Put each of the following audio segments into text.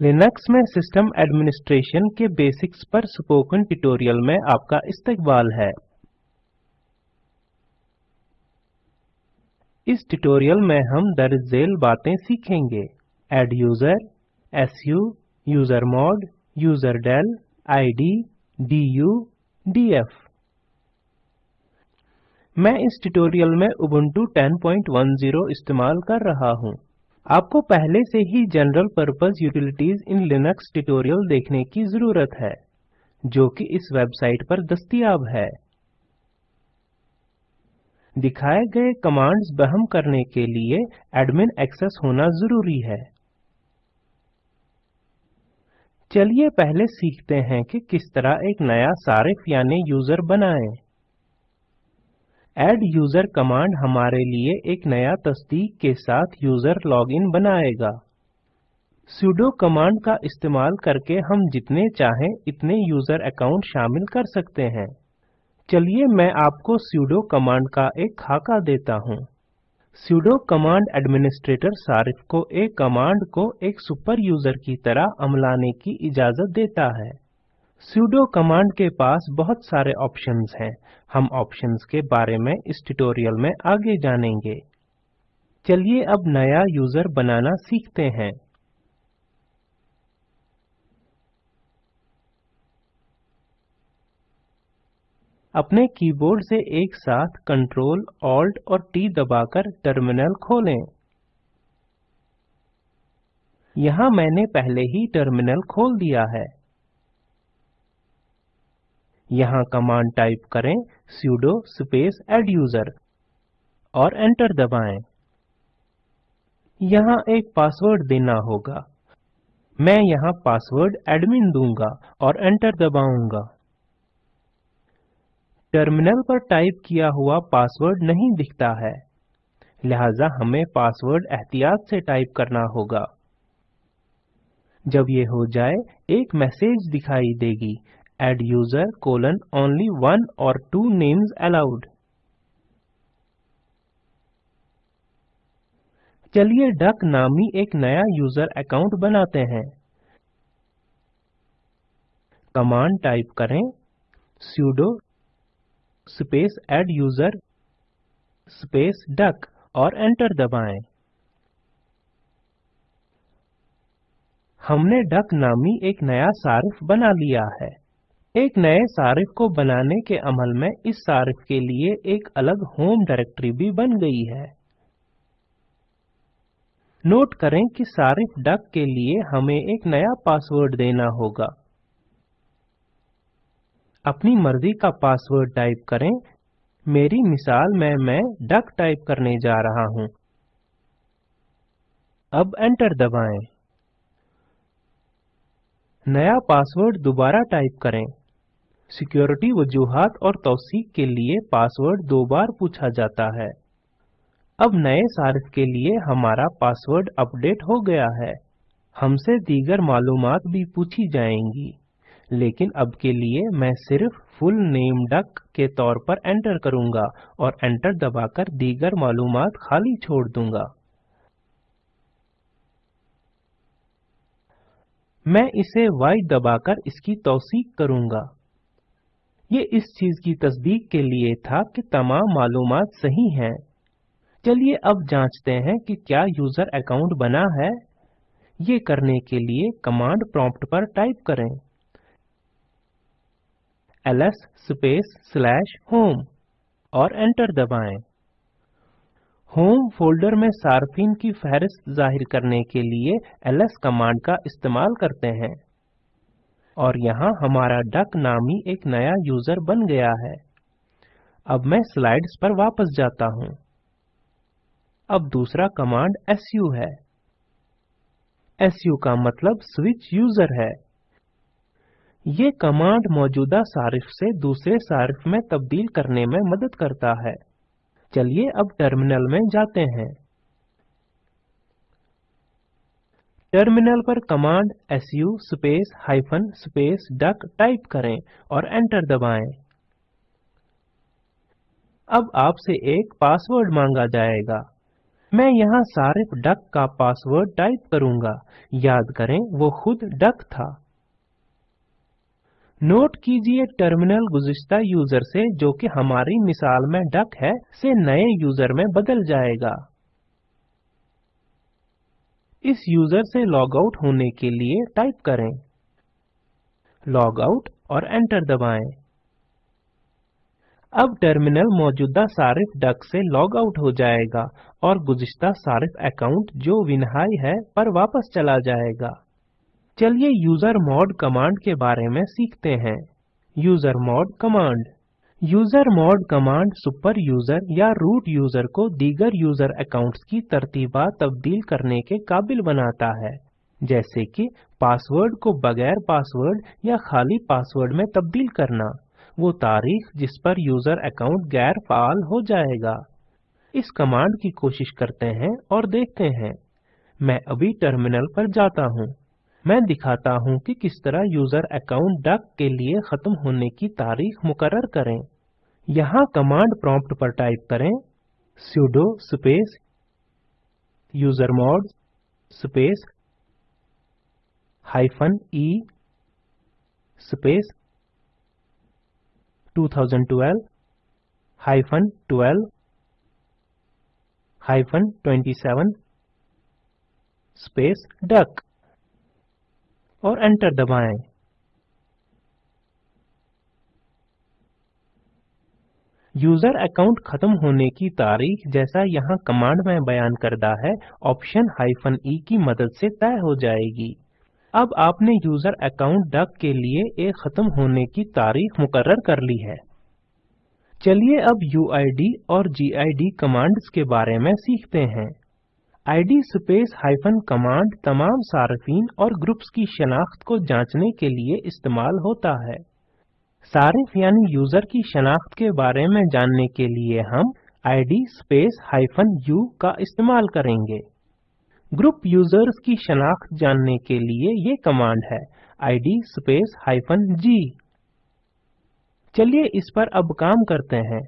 Linux में system administration के basics पर स्पोकन ट्यूटोरियल में आपका इस्तकबाल है। इस ट्यूटोरियल में हम दर्ज झेल बातें सीखेंगे। Add user su usermod userdel id du df मैं इस ट्यूटोरियल में उबुंटू 1010 इस्तेमाल कर रहा हूँ। आपको पहले से ही general purpose utilities in Linux tutorial देखने की ज़रूरत है, जो कि इस वेबसाइट पर दस्तियाब है। दिखाए गए कमांड्स बहम करने के लिए एडमिन एक्सेस होना ज़रूरी है। चलिए पहले सीखते हैं कि किस तरह एक नया सारिफ यानी यूज़र बनाएँ। एड यूज़र कमांड हमारे लिए एक नया तस्दीक के साथ यूज़र लॉगिन बनाएगा। sudo कमांड का इस्तेमाल करके हम जितने चाहें इतने यूज़र अकाउंट शामिल कर सकते हैं। चलिए मैं आपको sudo कमांड का एक खाका देता हूँ। sudo कमांड एडमिनिस्ट्रेटर सारिफ को एक कमांड को एक सुपर यूज़र की तरह अमलाने की इजाज़त देता है। Sudo कमांड के पास बहुत सारे ऑप्शंस हैं। हम ऑप्शंस के बारे में इस ट्यूटोरियल में आगे जानेंगे। चलिए अब नया यूज़र बनाना सीखते हैं। अपने कीबोर्ड से एक साथ कंट्रोल ऑल्ट और टी दबाकर टर्मिनल खोलें। यहाँ मैंने पहले ही टर्मिनल खोल दिया है। यहाँ कमांड टाइप करें sudo स्पेस एड्यूजर और एंटर दबाएँ। यहाँ एक पासवर्ड देना होगा। मैं यहाँ पासवर्ड एडमिन दूँगा और एंटर दबाऊँगा। टर्मिनल पर टाइप किया हुआ पासवर्ड नहीं दिखता है। लिहाजा हमें पासवर्ड एहतियात से टाइप करना होगा। जब ये हो जाए, एक मैसेज दिखाई देगी। Add user, colon, only one or two names allowed. चलिए डक नामी एक नया यूज़र अकाउंट बनाते हैं। कमांड टाइप करें, sudo space add user space duck और एंटर दबाएँ। हमने डक नामी एक नया सारिफ बना लिया है। एक नए सारिफ को बनाने के अमल में इस सारिफ के लिए एक अलग होम डायरेक्टरी भी बन गई है। नोट करें कि सारिफ डक के लिए हमें एक नया पासवर्ड देना होगा। अपनी मर्ज़ी का पासवर्ड टाइप करें। मेरी मिसाल में मैं डक टाइप करने जा रहा हूँ। अब एंटर दबाएँ। नया पासवर्ड दोबारा टाइप करें। सिक्योरिटी वजूहात और तौसीक के लिए पासवर्ड दो बार पूछा जाता है। अब नए सारिफ के लिए हमारा पासवर्ड अपडेट हो गया है। हमसे दीगर मालूम भी पूछी जाएँगी। लेकिन अब के लिए मैं सिर्फ़ फुल नेम डक के तौर पर एंटर करूँगा और एंटर दबाकर दीगर मालूम खाली छोड़ दूँगा। मैं इसे Y दबाकर इसकी तौसीक करूँगा। ये इस चीज़ की तस्दीक के लिए था कि तमाम मालूमात सही हैं। चलिए अब जांचते हैं कि क्या यूज़र अकाउंट बना है। ये करने के लिए कमांड प्रॉम्प्ट पर टाइप करें। ls स्पेस स्लैश होम और एंटर दबाएँ। होम फोल्डर में सार्फिन की फहरिस्त ज़ाहिर करने के लिए ls कमांड का इस्तेमाल करते हैं। और यहाँ हमारा डक नामी एक नया यूज़र बन गया है। अब मैं स्लाइड्स पर वापस जाता हूँ। अब दूसरा कमांड su है। su का मतलब स्विच यूज़र है। ये कमांड मौजूदा सारिफ से दूसरे सारिफ में तब्दील करने में मदद करता है। चलिए अब टर्मिनल में जाते हैं। टर्मिनल पर command su space hyphen space duck type करें और एंटर दबाएँ। अब आपसे एक पासवर्ड मांगा जाएगा। मैं यहाँ सारिफ डक का पासवर्ड टाइप करूँगा। याद करें, वो खुद डक था। नोट कीजिए टर्मिनल गुज़िश्ता यूज़र से, जो कि हमारी मिसाल में डक है, से नए यूज़र में बदल जाएगा। इस यूज़र से लॉग आउट होने के लिए टाइप करें लॉग आउट और एंटर दबाएँ। अब टर्मिनल मौजूदा सारिफ डक से लॉग आउट हो जाएगा और गुज़िश्ता सारिफ अकाउंट जो विनहाई है पर वापस चला जाएगा। चलिए यूज़र मॉड कमांड के बारे में सीखते हैं। User mod command. User mod command super user या रूट यूज़र को दीगर यूज़र अकाउंट्स की तरतीबा तब्दील करने के काबिल बनाता है। जैसे कि पासवर्ड को बगैर पासवर्ड या खाली पासवर्ड में तब्दील करना। वो तारीख जिस पर यूज़र अकाउंट गैर फाल हो जाएगा। इस कमांड की कोशिश करते हैं और देखते हैं। मैं अभी टर्मिनल पर जाता हूँ। मैं दिखाता हूँ कि किस तरह यूज़र अकाउंट डक के लिए खत्म होने की तारीख मुकर्र करें। यहाँ कमांड प्रॉम्प्ट पर टाइप करें sudo space usermod space hyphen e space 2012 hyphen 12 hyphen 27 space duck और एंटर दबाएँ। यूज़र अकाउंट खत्म होने की तारीख जैसा यहाँ कमांड में बयान करदा है, ऑप्शन हाइफन ई की मदद से तय हो जाएगी। अब आपने यूज़र अकाउंट डक के लिए एक खत्म होने की तारीख मुकर्र कर ली है। चलिए अब यूआईडी और जीआईडी कमांड्स के बारे में सीखते हैं। Id स्पेस हाइफन कमांड तमाम सार्फिन और ग्रुप्स की शनाख्त को जांचने के लिए इस्तेमाल होता है। सारिफ यानी यूज़र की शनाख्त के बारे में जानने के लिए हम id स्पेस हाइफन u का इस्तेमाल करेंगे। ग्रुप यूज़र्स की शनाख्त जानने के लिए ये कमांड है, id स्पेस हाइफन g चलिए इस पर अब काम करते हैं।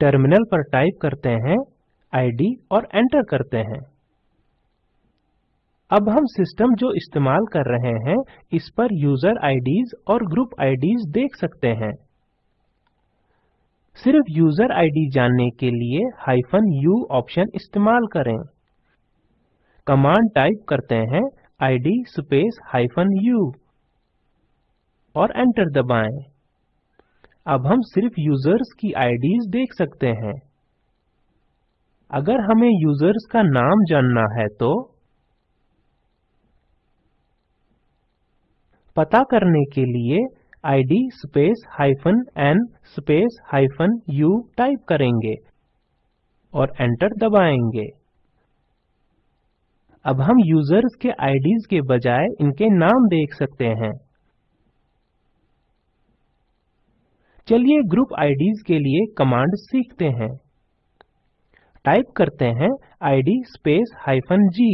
टर्मिनल पर टाइप करते हैं, id और एंटर करते हैं। अब हम सिस्टम जो इस्तेमाल कर रहे हैं, इस पर यूज़र आईडीज और ग्रुप आईडीज देख सकते हैं। सिर्फ़ यूज़र आईडी जानने के लिए हाइफन यू ऑप्शन इस्तेमाल करें। कमांड टाइप करते हैं id स्पेस हाइफन u और एंटर दबाएँ। अब हम सिर्फ़ यूज़र्स की आईडीज देख सकते हैं। अगर हमें यूज़र्स का नाम जानना है तो पता करने के लिए id space hyphen n space hyphen u type करेंगे और एंटर दबाएँगे। अब हम यूज़र्स के आईडीज के बजाय इनके नाम देख सकते हैं। चलिए ग्रुप आईडीज के लिए कमांड सीखते हैं। टाइप करते हैं id स्पेस हाइफन g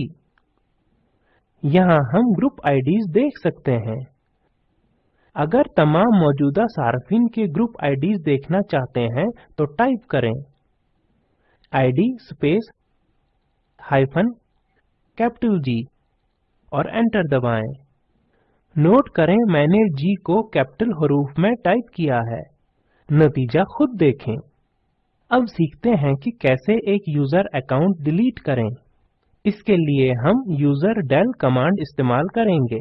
यहाँ हम ग्रुप आईडीज देख सकते हैं। अगर तमाम मौजूदा सार्फिन के ग्रुप आईडीज देखना चाहते हैं तो टाइप करें। Id space hyphen capital G और एंटर दबाएँ। नोट करें मैंने G को कैपिटल हरूफ में टाइप किया है। नतीजा खुद देखें। अब सीखते हैं कि कैसे एक यूज़र अकाउंट डिलीट करें। इसके लिए हम यूज़र डेल कमांड इस्तेमाल करेंगे।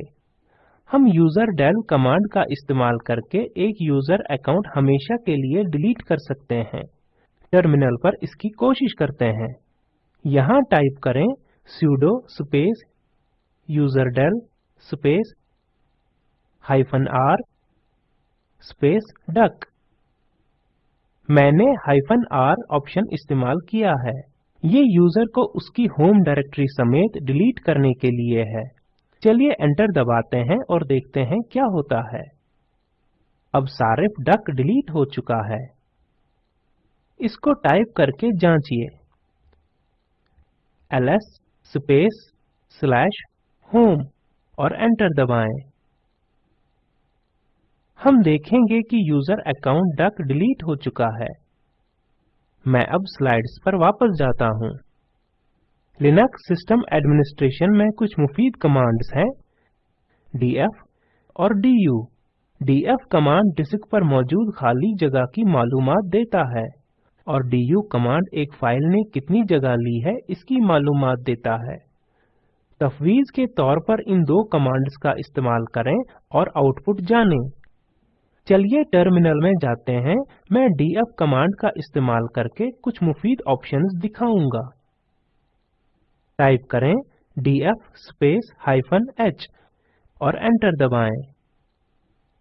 हम यूज़र डेल कमांड का इस्तेमाल करके एक यूज़र अकाउंट हमेशा के लिए डिलीट कर सकते हैं। टर्मिनल पर इसकी कोशिश करते हैं। यहाँ टाइप करें sudo space userdel space hyphen r space duck मैंने हाइफन r ऑप्शन इस्तेमाल किया है। ये यूज़र को उसकी होम डायरेक्टरी समेत डिलीट करने के लिए है। चलिए एंटर दबाते हैं और देखते हैं क्या होता है। अब सारिफ डक डिलीट हो चुका है। इसको टाइप करके जांचिए। ls स्पेस स्लैश होम और एंटर दबाएँ। हम देखेंगे कि यूज़र अकाउंट डक डिलीट हो चुका है। मैं अब स्लाइड्स पर वापस जाता हूँ। लिनक्स सिस्टम एडमिनिस्ट्रेशन में कुछ मुफीद कमांड्स हैं। df और du df कमांड डिस्क पर मौजूद खाली जगह की मालूमात देता है और du कमांड एक फ़ाइल ने कितनी जगह ली है इसकी मालूमात देता है। तफवीज के तौर पर इन दो कमांड्स का इस्तेमाल करें और आउटपुट जानें। चलिए टर्मिनल में जाते हैं। मैं df कमांड का इस्तेमाल करके कुछ मुफीद ऑप्शंस दिखाऊँगा। टाइप करें df स्पेस हाइफन h और एंटर दबाएँ।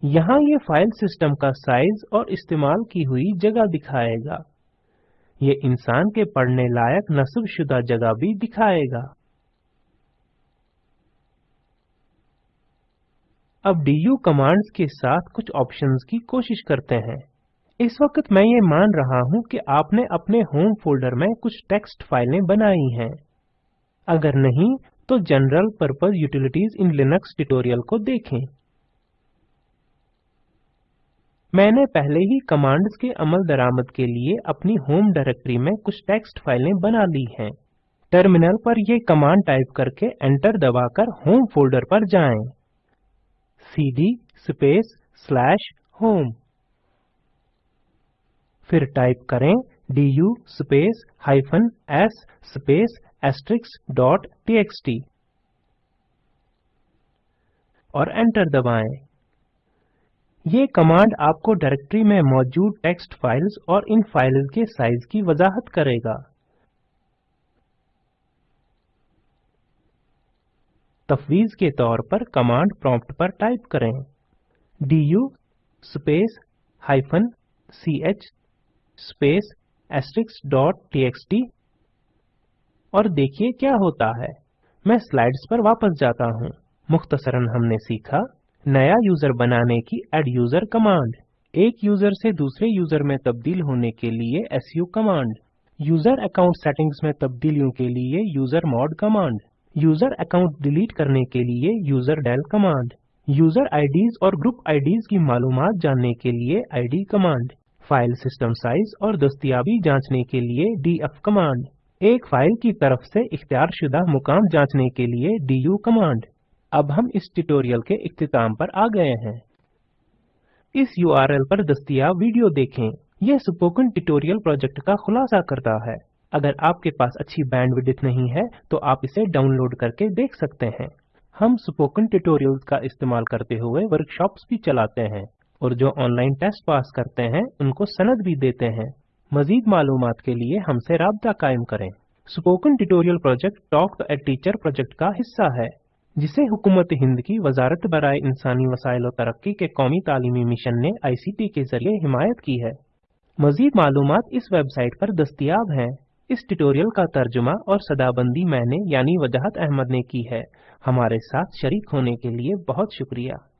यहाँ ये फ़ाइल सिस्टम का साइज़ और इस्तेमाल की हुई जगह दिखाएगा। ये इंसान के पढ़ने लायक नस्ब शुदा जगह भी दिखाएगा। अब du कमांड्स के साथ कुछ ऑप्शंस की कोशिश करते हैं। इस वक्त मैं ये मान रहा हूँ कि आपने अपने होम फोल्डर में कुछ टेक्स्ट फाइलें बनाई हैं। अगर नहीं तो general purpose utilities in Linux tutorial को देखें। मैंने पहले ही कमांड्स के अमल दरामद के लिए अपनी होम डायरेक्टरी में कुछ टेक्स्ट फाइलें बना ली हैं। टर्मिनल पर ये कमांड टाइप करके एंटर दबाकर होम फोल्डर पर जाएँ। Cd स्पेस स्लैश होम फिर टाइप करें du space hyphen s space asterisk dot txt. और एंटर दबाएँ। ये कमांड आपको डायरेक्टरी में मौजूद टेक्स्ट फाइल्स और इन फाइल्स के साइज़ की वजाहत करेगा। तफवीज के तौर पर कमांड प्रॉम्प्ट पर टाइप करें। du space hyphen ch space asterisk dot txt और देखिए क्या होता है। मैं स्लाइड्स पर वापस जाता हूँ। मुख्तसरन हमने सीखा नया यूज़र बनाने की एड यूज़र कमांड। एक यूज़र से दूसरे यूज़र में तब्दील होने के लिए su command. User account settings में तब्दीलियों के लिए user mod command. User account delete करने के लिए यूजरडेल कमांड। यूज़र आईडीज और ग्रुप आईडीज की मालूमात जानने के लिए id command. File system size और दस्तियाबी जांचने के लिए df कमांड। एक फ़ाइल की तरफ़ से इख्तियार शुदा मुकाम जांचने के लिए du कमांड। अब हम इस ट्यूटोरियल के इख्तिताम पर आ गए हैं। इस URL पर दस्तियाब वीडियो देखें। यह स्पोकन ट्यूटोरियल प्रोजेक्ट का खुलासा करता है। अगर आपके पास अच्छी बैंडविड्थ नहीं है तो आप इसे डाउनलोड करके देख सकते हैं। हम स्पोकन ट्यूटोरियल्स का इस्तेमाल करते हुए वर्कशॉप्स भी चलाते हैं और जो ऑनलाइन टेस्ट पास करते हैं, उनको सनद भी देते हैं। मजीद मालूम के लिए हमसे रबता कायम करें। Spoken tutorial project talk a teacher project का हिस्सा है, जिसे हुकूमत हिंद की वजारत बरए इंसानी वसाइल तरक्की के कौमी तालीमी मिशन ने आईसीटी के ज़रिए हिमायत की है। मजीद मालूम इस वेबसाइट पर दस्तियाब हैं। इस ट्यूटोरियल का तर्जुमा और सदाबंदी मैंने यानी वजाहत अहमद ने की है। हमारे साथ शरीक होने के लिए बहुत शुक्रिया।